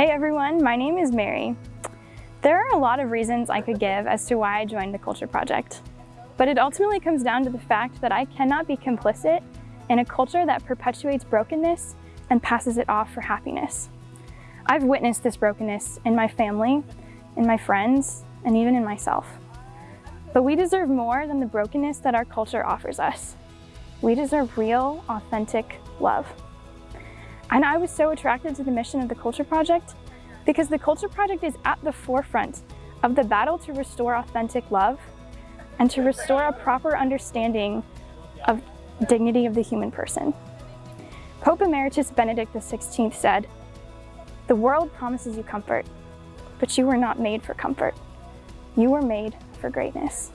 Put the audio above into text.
Hey everyone, my name is Mary. There are a lot of reasons I could give as to why I joined the Culture Project, but it ultimately comes down to the fact that I cannot be complicit in a culture that perpetuates brokenness and passes it off for happiness. I've witnessed this brokenness in my family, in my friends, and even in myself. But we deserve more than the brokenness that our culture offers us. We deserve real, authentic love. And I was so attracted to the mission of the Culture Project because the Culture Project is at the forefront of the battle to restore authentic love and to restore a proper understanding of dignity of the human person. Pope Emeritus Benedict XVI said, the world promises you comfort, but you were not made for comfort. You were made for greatness.